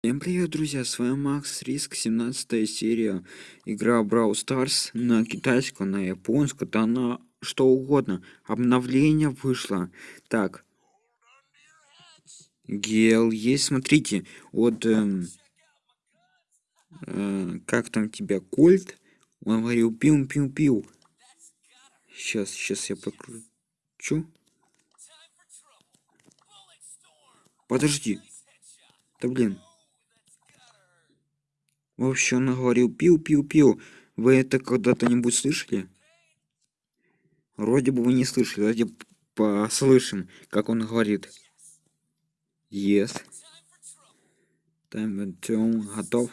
Всем привет, друзья, с вами Макс Риск, 17 серия, игра Brawl Stars на китайском, на японском, да на что угодно, обновление вышло. Так, Гел есть, смотрите, вот, эм, э, как там тебя, Кольт, он говорил пиу-пиу-пиу. Сейчас, сейчас я покручу. Подожди. Да блин. В общем, он говорил пил-пил-пил. Вы это когда-то нибудь слышали? Вроде бы вы не слышали, давайте послышим, как он говорит. Yes. Time to готов.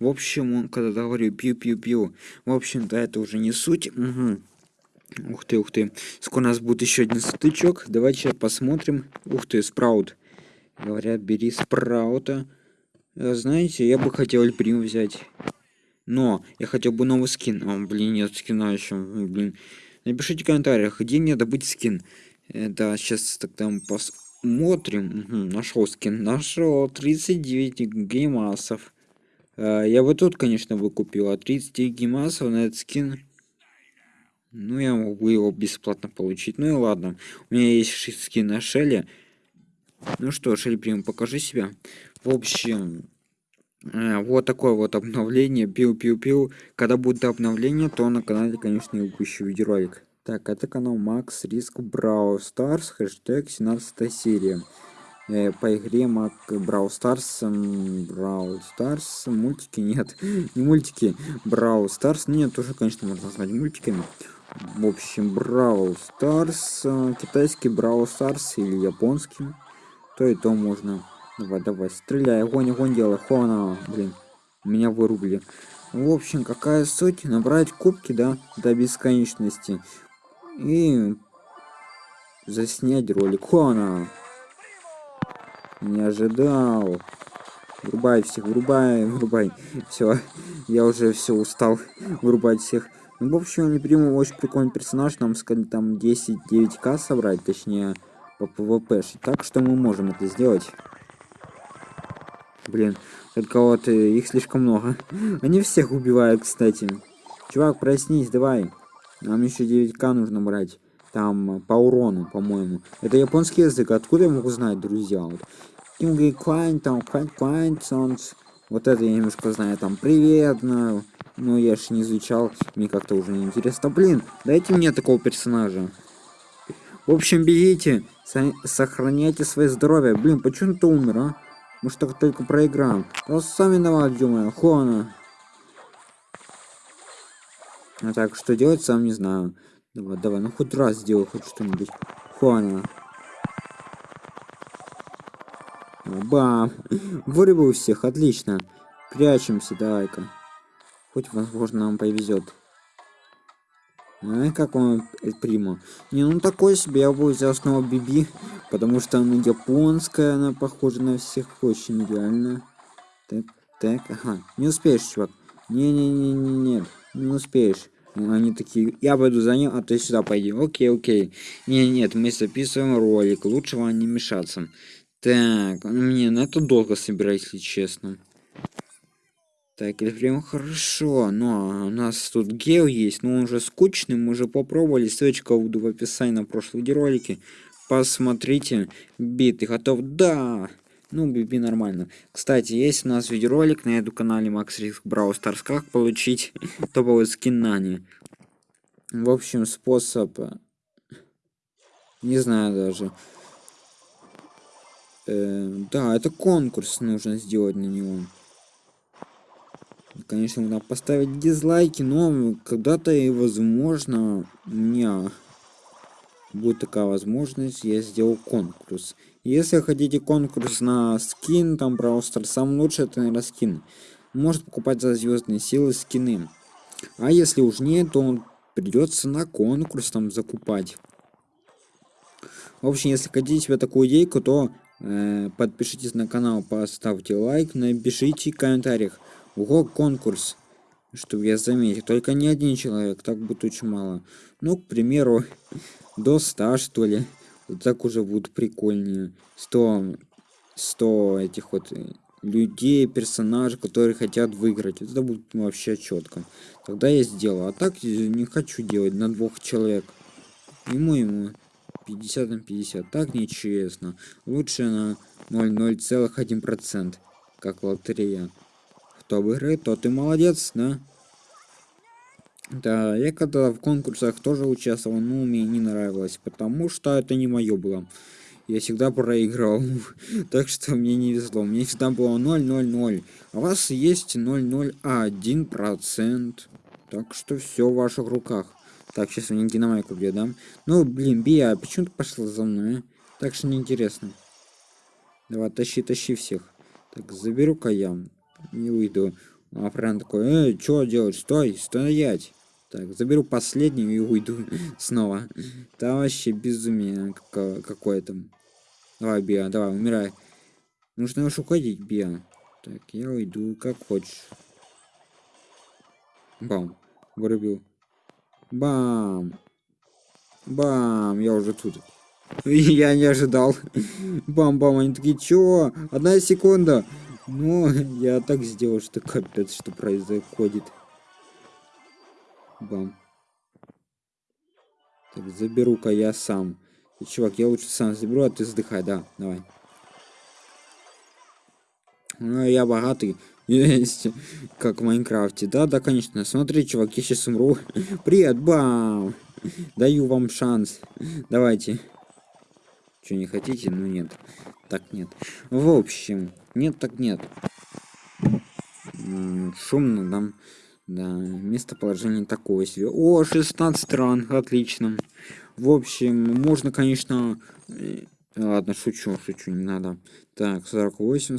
В общем, он когда говорил пью-пью-пью, в общем-то, это уже не суть. Угу. Ух ты, ух ты. Скоро у нас будет еще один стычок. Давайте посмотрим. Ух ты, спраут. Говорят, бери спраута. Э, знаете, я бы хотел Эльприм взять. Но я хотел бы новый скин. О, блин, нет скина еще. Блин. Напишите в комментариях, где мне добыть скин. Да, сейчас тогда мы посмотрим. Угу, нашел скин. Нашел 39 геймасов. Э, я бы тут, конечно, бы купил. А 30 геймасов на этот скин... Ну, я могу его бесплатно получить. Ну и ладно. У меня есть скин на Шелли. Ну что, Шельбрим, покажи себя. В общем, э, вот такое вот обновление. Пил-пил-пил. Когда будет обновление, то на канале, конечно, я выпущу видеоролик. Так, это канал Макс Риск Брау Старс, хэштег 17 серия. Э, по игре Мак Брау Старс, Брау Старс, мультики нет, не мультики, Брау Старс, нет, тоже, конечно, можно назвать мультиками. В общем, Брау Старс, э, китайский Брау Старс или японский то и то можно. Давай, давай, стреляй, огонь, огонь делай. Хона, блин, меня вырубили. В общем, какая суть? Набрать кубки, да, до бесконечности. И заснять ролик. Хона. Не ожидал. Врубай всех, врубай, врубай. Все, я уже все устал вырубать всех. Ну, в общем, El Primo очень прикольный персонаж. Нам сказали там 10-9к собрать, точнее по PvP. Так что мы можем это сделать. Блин, только вот э, их слишком много. Они всех убивают, кстати. Чувак, проснись, давай. Нам еще 9к нужно брать. Там по урону, по-моему. Это японский язык. Откуда я могу знать, друзья? Вот. Клайн, там, Клайн, Клайн, Вот это я немножко знаю. Там, привет, знаю. Но я ж не изучал. Мне как-то уже не интересно. Блин, дайте мне такого персонажа. В общем, бегите, сохраняйте свое здоровье. Блин, почему ты умер, а? Мы что только проиграем. Да сами виноват, думаю, Хона. А так, что делать, сам не знаю. Давай, давай, ну хоть раз сделай хоть что-нибудь. Хуана. Бам! Вырубил всех, отлично. Прячемся, давай-ка. Хоть, возможно, нам повезет. А как он Прима? Не, ну такой себе, я бы взял снова Биби, потому что она японская, она похожа на всех очень идеально. Так, так, ага, не успеешь, чувак. Не-не-не-не, нет, не успеешь. Они такие, я пойду за ним, а ты сюда пойди. Окей, окей. Не, нет, мы записываем ролик, лучше вам не мешаться. Так, мне на это долго собирать, если честно. Так, это прям хорошо, но у нас тут гел есть, но он уже скучный, мы уже попробовали, ссылочка буду в описании на прошлом видеоролике. Посмотрите, биты готов, да! Ну, биби нормально. Кстати, есть у нас видеоролик на этом канале Max Risk Brawl Stars, как получить топовый скин Нани. В общем, способ... Не знаю даже. Э, да, это конкурс нужно сделать на него. Конечно, можно поставить дизлайки, но когда-то и возможно у меня будет такая возможность, я сделал конкурс. Если хотите конкурс на скин, там просто сам лучше это, наверное, скин. Может покупать за звездные силы скины. А если уж нет, то придется на конкурс там закупать. В общем, если хотите себе такую идейку, то э, подпишитесь на канал, поставьте лайк, напишите в комментариях. Ого, конкурс. Чтобы я заметил. Только не один человек, так будет очень мало. Ну, к примеру, до 100, что ли. Так уже будет прикольнее. 100, 100 этих вот э, людей, персонажей, которые хотят выиграть. Это будет вообще четко. Тогда я сделаю. А так не хочу делать на двух человек. Ему ему 50 на 50. Так нечестно. Лучше на 0,01%. Как лотерея. Кто выиграет, тот и молодец, да? Да, я когда в конкурсах тоже участвовал, но мне не нравилось, потому что это не мое было. Я всегда проиграл, так что мне не везло. Мне всегда было 0,00. А у вас есть 0,01%. Так что все в ваших руках. Так, сейчас меня динамайку бьет, да? Ну, блин, Бия, а почему ты пошла за мной, а? Так что неинтересно. Давай, тащи, тащи всех. Так, заберу-ка я. Не уйду. А Фран такой, эй, что делать? Стой, стоять. Так, заберу последнюю и уйду снова. Это вообще безумие какое-то. Давай, Биа, давай, умирай. Нужно уж уходить, Биа. Так, я уйду, как хочешь. Бам. Вырубил. Бам. Бам. Я уже тут. Я не ожидал. Бам-бам. Они такие, чё? Одна секунда. Ну, я так сделал, что капец, что происходит. Бам. Так, заберу-ка я сам. И, чувак, я лучше сам заберу, а ты вздыхай, да, давай. Ну, я богатый. Есть, как в Майнкрафте. Да, да, конечно. Смотри, чувак, я сейчас умру. Привет, бам! Даю вам шанс. Давайте. Что, не хотите? Ну, нет. Так, нет. В общем, нет, так нет. Шумно там. Да, местоположение такое себе. О, 16 стран, отлично. В общем, можно, конечно... Э, ладно, шучу, шучу, не надо. Так, 48,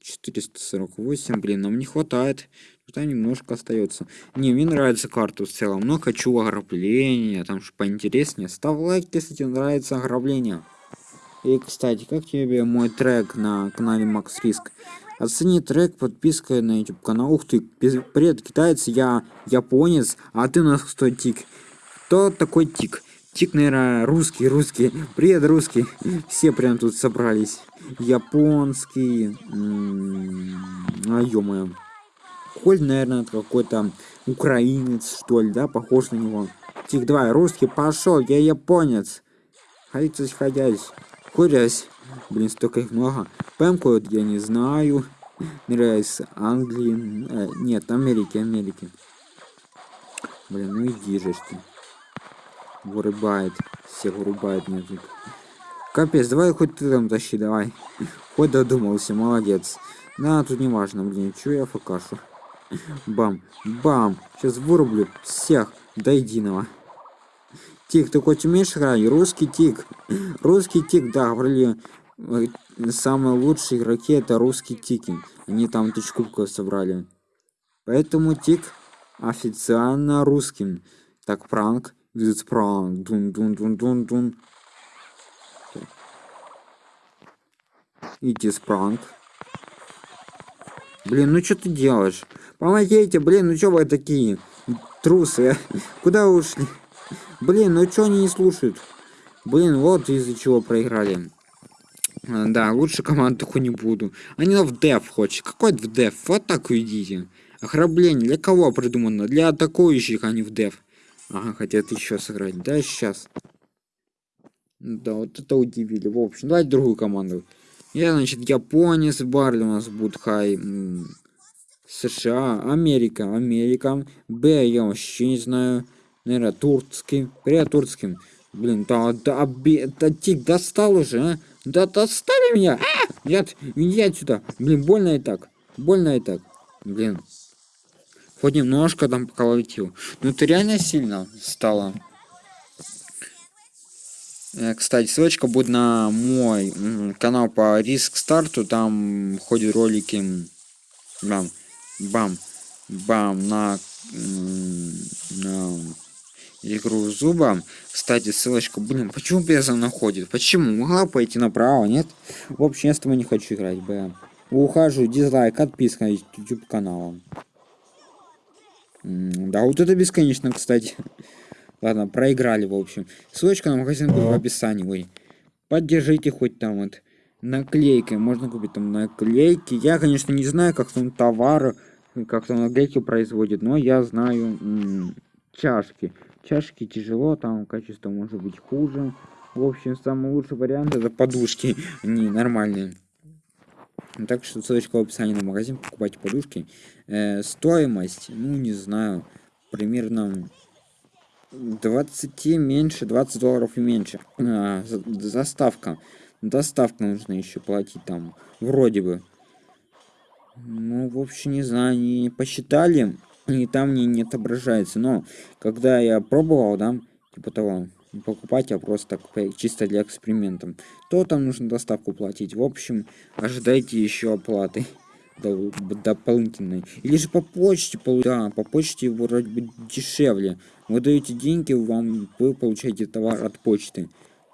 448, блин, нам не хватает. Что немножко остается. Не, мне нравится карта в целом, но хочу ограбления, там что поинтереснее. Ставь лайк, если тебе нравится ограбление. И, кстати, как тебе мой трек на канале Макс Риск? Оцени трек подпиской на YouTube канал. Ух ты, привет, китаец, я японец, а ты у нас кто тик? Кто такой тик? Тик, наверное, русский, русский. Привет, русский. Все прям тут собрались. Японский. А, ё-моё. Коль, наверное, какой-то украинец, что ли, да, похож на него. Тик, давай, русский, пошел, я японец. Ходить, ходясь. Курясь. Блин, столько их много. Пэмку вот я не знаю. Нравится Англии. Э, нет, Америки, Америки. Блин, ну иди же ты. Вырубает. Всех вырубает мне тут. Капец, давай хоть ты там тащи, давай. Хоть додумался, молодец. Да, тут не важно, блин, чё я факашу. Бам, бам. Сейчас вырублю всех до единого. Тик, ты хоть умеешь играть? Русский тик. Русский тик, да, говорили, э, самые лучшие игроки это русский тики. Они там тысяч кубков собрали. Поэтому тик официально русским. Так, пранк. Видит пранк. Дун дун дун дун дун. Иди с пранк. Блин, ну что ты делаешь? Помогите, блин, ну что вы такие? Трусы. Куда ушли? Блин, ну что они не слушают? Блин, вот из-за чего проиграли. А, да, лучше команд такой не буду. Они в деф хочет. Какой в деф? В атаку идите. Ограбление для кого придумано? Для атакующих, а не в деф. Ага, хотят еще сыграть. Да, сейчас. Да, вот это удивили. В общем, давайте другую команду. Я, значит, японец, Барли у нас будет хай. США, Америка, Америка. Б, я вообще не знаю. Наверное, турецкий. Привет, турецким. Блин, да, да, да, тик, достал уже, а? Да достали меня! А! Нет, иди отсюда. Блин, больно и так. Больно и так. Блин. Хоть немножко там поколотил. Ну ты реально сильно стало. Э, кстати, ссылочка будет на мой канал по риск старту. Там ходят ролики. Бам, бам, бам на, на игру зуба. Кстати, ссылочка, блин, почему безом находит? Почему? Могла пойти направо, нет? В общем, я с тобой не хочу играть, б. Ухожу, дизлайк, отписка на YouTube каналом. Да, вот это бесконечно, кстати. Ладно, проиграли, в общем. Ссылочка на магазин будет в описании. Ой. Поддержите хоть там вот наклейкой. Можно купить там наклейки. Я, конечно, не знаю, как там товары, как там наклейки производят, но я знаю чашки. Чашки тяжело, там качество может быть хуже. В общем, самый лучший вариант это подушки. Не, нормальные. Так что ссылочка в описании на магазин, покупайте подушки. Э, стоимость, ну не знаю, примерно 20 меньше, 20 долларов и меньше. А, заставка. Доставка нужно еще платить там, вроде бы. Ну, в общем, не знаю, не посчитали, и там не, не отображается. Но, когда я пробовал, да, типа того, покупать, а просто так, чисто для экспериментов, то там нужно доставку платить. В общем, ожидайте еще оплаты дополнительной. Или же по почте, да, по почте вроде бы дешевле. Вы даете деньги, вам вы получаете товар от почты.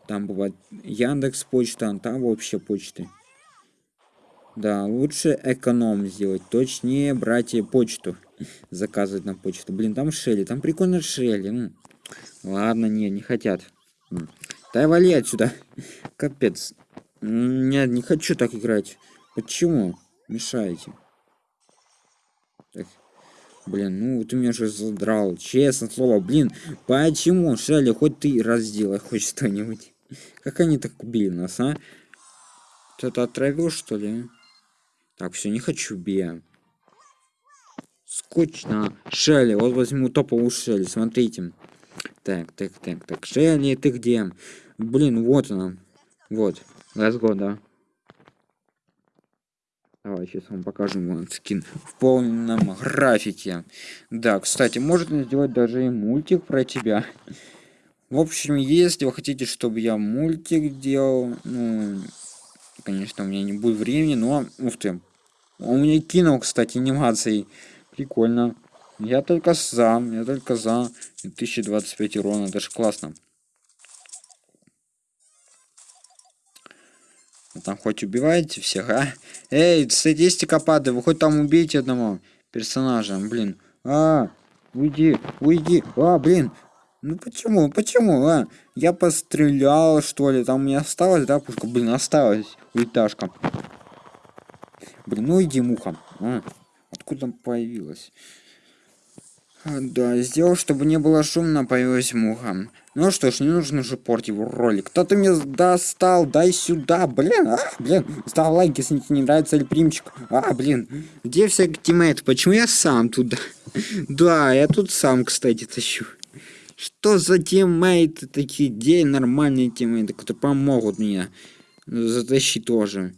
Там бывает Яндекс почта, а там вообще почты. Да, лучше эконом сделать. Точнее, брать почту. Заказывать на почту. Блин, там Шелли. Там прикольно Шелли. Ладно, не, не хотят. Да вали отсюда. Капец. Нет, не хочу так играть. Почему? Мешаете. Так. Блин, ну ты меня же задрал. Честно слово, блин. Почему, Шелли, хоть ты раздела хоть что-нибудь. Как они так убили нас, а? Кто-то отравил, что ли? Так, все, не хочу бия. Скучно. Шелли, вот возьму топовую Шелли, смотрите. Так, так, так, так. Шелли, ты где? Блин, вот она. Вот. Let's go, да. Давай, сейчас вам покажем вон скин в полном графике. Да, кстати, можно сделать даже и мультик про тебя. В общем, если вы хотите, чтобы я мультик делал, ну, конечно, у меня не будет времени, но, ух ты, у меня кинул, кстати, анимацией. Прикольно. Я только за, я только за 2025 урона, это же классно. Вы там хоть убиваете всех, а? Эй, статистика падает, вы хоть там убейте одного персонажа, блин. А, уйди, уйди, а, блин. Ну почему, почему, а? Я пострелял, что ли, там не осталось, да, пушка? Блин, осталась улиташка. Блин, ну иди, муха. А, откуда появилась? А, да, сделал, чтобы не было шумно, появилась муха. Ну что ж, не нужно же портить ролик. Кто-то мне достал, дай сюда, блин, а, блин. Ставь лайк, если тебе не нравится эльпримчик. А, блин, где все тиммейты? Почему я сам туда? Да, я тут сам, кстати, тащу. Что за тиммейты такие? Где нормальные тиммейты, которые помогут мне затащить тоже?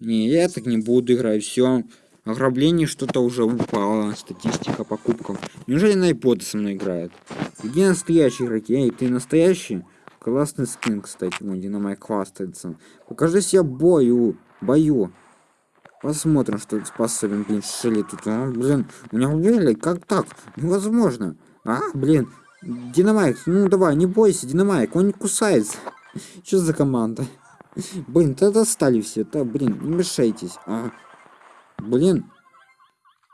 Не, я так не буду играть, все. Ограбление что-то уже упало. Статистика покупков. Неужели найподы со мной играют? Где настоящие игроки? Эй, ты настоящий? Классный скин, кстати. Вон, Динамайк хвастается. Покажи себя бою. Бою. Посмотрим, что ты способен, блин, шили тут. А, блин, меня убили? Как так? Невозможно. А, блин. Динамайк, ну давай, не бойся, Динамайк, он не кусается. Что за команда? Блин, то достали все, то, блин, не мешайтесь. А, Блин.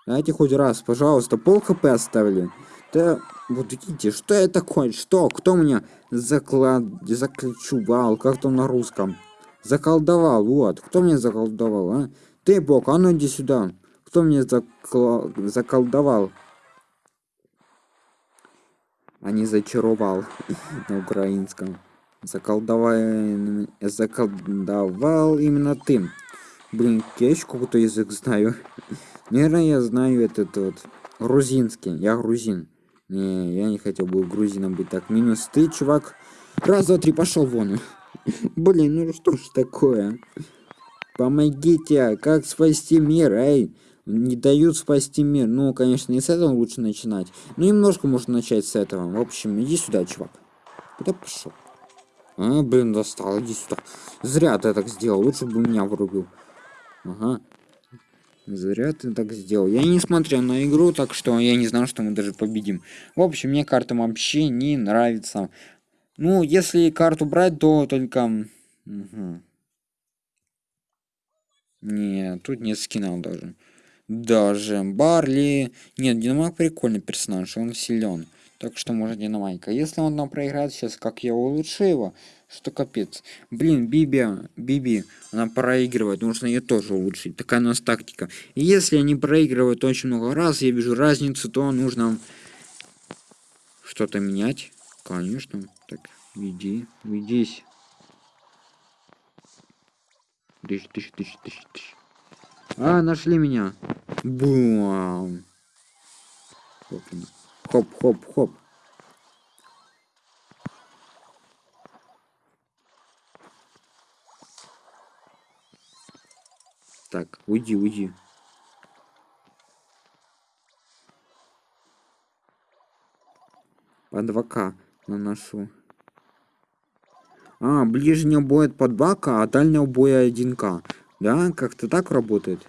Дайте хоть раз, пожалуйста, пол хп оставили. Да, вот видите, что это такое? Что? Кто меня заклад... заключувал? Как там на русском? Заколдовал, вот. Кто меня заколдовал, а? Ты, бог, а ну иди сюда. Кто меня закла... заколдовал? А не зачаровал на украинском. Заколдовал... заколдовал именно ты. Блин, я еще какой-то язык знаю. Наверное, я знаю этот вот грузинский. Я грузин. Не, я не хотел бы грузином быть. Так, минус ты, чувак. Раз, два, три, пошел вон. Блин, ну что ж такое? Помогите, как спасти мир, эй? Не дают спасти мир. Ну, конечно, не с этого лучше начинать. Ну, немножко можно начать с этого. В общем, иди сюда, чувак. Куда пошел? А, блин, достал, иди сюда. Зря ты так сделал, лучше бы меня вырубил. Ага. Зря ты так сделал. Я не смотрел на игру, так что я не знал, что мы даже победим. В общем, мне карта вообще не нравится. Ну, если карту брать, то только... Угу. Нет, тут нет скинов даже. Даже Барли... Нет, Динамак прикольный персонаж, он силен. Так что может динамайка. Если он нам проиграет сейчас, как я улучшу его, что капец. Блин, Биби, Биби, она проигрывает, нужно ее тоже улучшить. Такая у нас тактика. И если они проигрывают очень много раз, я вижу разницу, то нужно что-то менять. Конечно. Так, веди, ведись. Тысяч, тысяч, тысяч, тысяч. А, нашли меня. Бум. Хоп, хоп, хоп. Так, уйди, уйди. По 2К наношу. А, ближний бой под 2К, а дальнего боя 1К. Да, как-то так работает?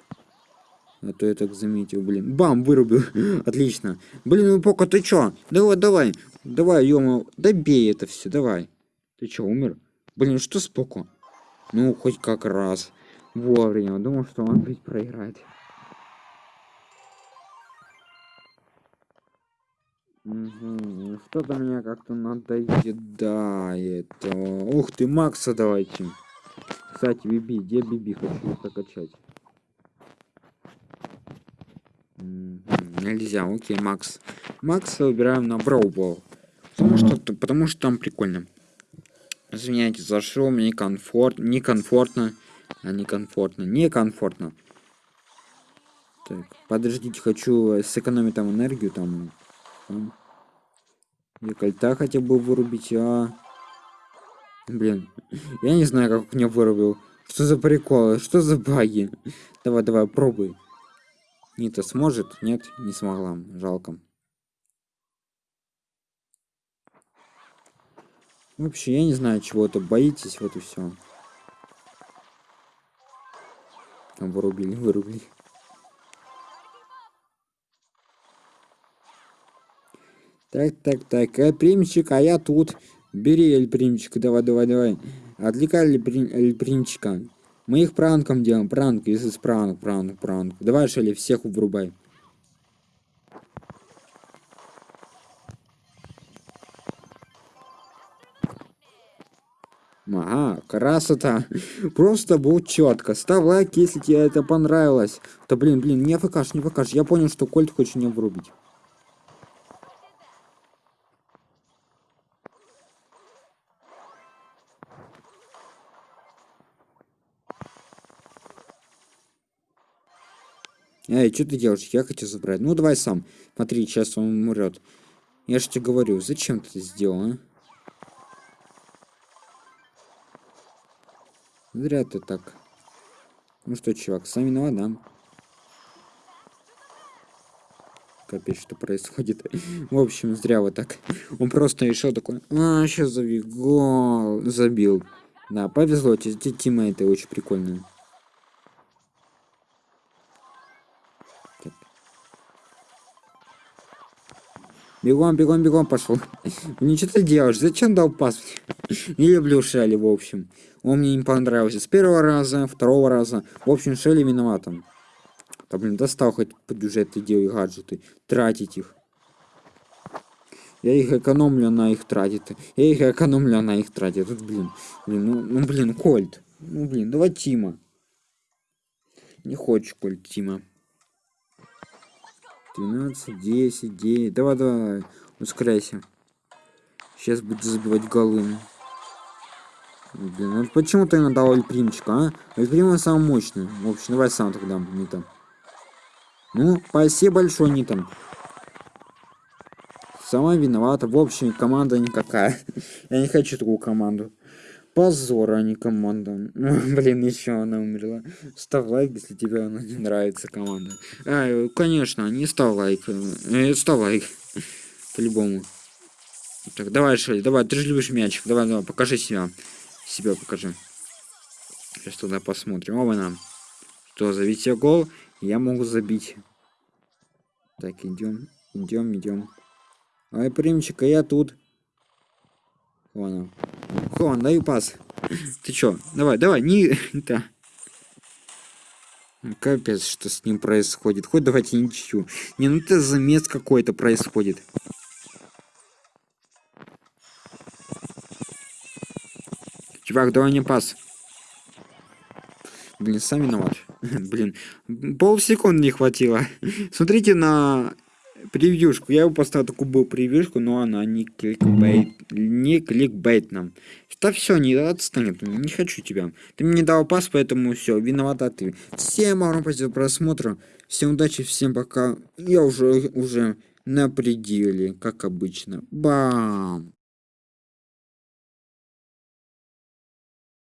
А то я так заметил, блин. Бам, вырубил. Отлично. Блин, ну пока ты чё? Давай, давай. Давай, ё добей это все, давай. Ты чё, умер? Блин, что с Поко? Ну, хоть как раз. Вовремя. Думал, что он ведь проиграет. Угу. Что-то меня как-то надоедает. Ух ты, Макса давайте. Кстати, Биби, где Биби? Хочу прокачать. Нельзя, окей, Макс. Макса выбираем на Броубол. Потому что, потому что там прикольно. Извиняйте, зашел, мне комфорт, некомфортно. А некомфортно, некомфортно. Так, подождите, хочу сэкономить там энергию, там... там. кольта хотя бы вырубить, а... Блин, я не знаю, как меня вырубил. Что за прикол? Что за баги? Давай, давай, пробуй. Нита сможет? Нет, не смогла. Жалко. Вообще, я не знаю, чего-то боитесь, вот и все. Там вырубили, вырубили. Так, так, так, Эльпримчик, а я тут. Бери Эльпримчик, давай, давай, давай. Отвлекай Эльпримчика. Мы их пранком делаем, пранк, если с пранк, пранк, пранк. Давай, Шелли, всех врубай. Ага, красота. Просто будет четко. Ставь лайк, если тебе это понравилось. Да блин, блин, не фкаш, не фкаш. Я понял, что Кольт хочет не врубить. Эй, что ты делаешь? Я хочу забрать. Ну, давай сам. Смотри, сейчас он умрет. Я же тебе говорю, зачем ты это сделал, а? Зря ты так. Ну что, чувак, сам виноват, да? Капец, что происходит. В общем, зря вот так. Он просто решил такой, а, сейчас забил, гол, забил. Да, повезло, Тима это очень прикольно. Бегом, бегом, бегом пошел. Ничего ты делаешь? Зачем дал пас? Не люблю Шелли, в общем. Он мне не понравился с первого раза, второго раза. В общем, Шелли виноватым. Да блин, достал хоть бюджет делай гаджеты. Тратить их. Я их экономлю, на их тратит. Я их экономлю, на их тратит. Тут, блин, блин, ну, ну блин, Кольт. Ну блин, давай Тима. Не хочешь Кольт Тима. 12, 10, 9. Давай, давай, ускоряйся. Сейчас буду забивать голы. Блин, ну почему ты надал Альпримчика, а? Альприм самый мощный. В общем, давай сам тогда, не там. Ну, спасибо большое, не там. Сама виновата. В общем, команда никакая. Я не хочу такую команду. Позор, а не команда. Блин, еще она умерла. Ставь лайк, если тебе она не нравится, команда. А, конечно, не ставь лайк. Э, ставь лайк. По-любому. Так, давай, Шелли, давай, ты же любишь мячик. Давай, давай, покажи себя. Себя покажи. Сейчас туда посмотрим. Оба нам. Что, забить гол, я могу забить. Так, идем, идем, идем. Ай, примчика, я тут. Вон он. Хон, даю пас. Ты чё? Давай, давай, не... Да. Ну, капец, что с ним происходит. Хоть давайте не чищу. Не, ну это замес какой-то происходит. Чувак, давай не пас. Блин, сами виноват. Блин, полсекунды не хватило. Смотрите на превьюшку. Я его поставил такую был превьюшку, но она не кликбейт, не кликбейт нам. Да все, не отстанет, не хочу тебя. Ты мне не дал пас, поэтому все, виновата ты. Всем вам спасибо за просмотр. Всем удачи, всем пока. Я уже, уже на пределе, как обычно. Бам!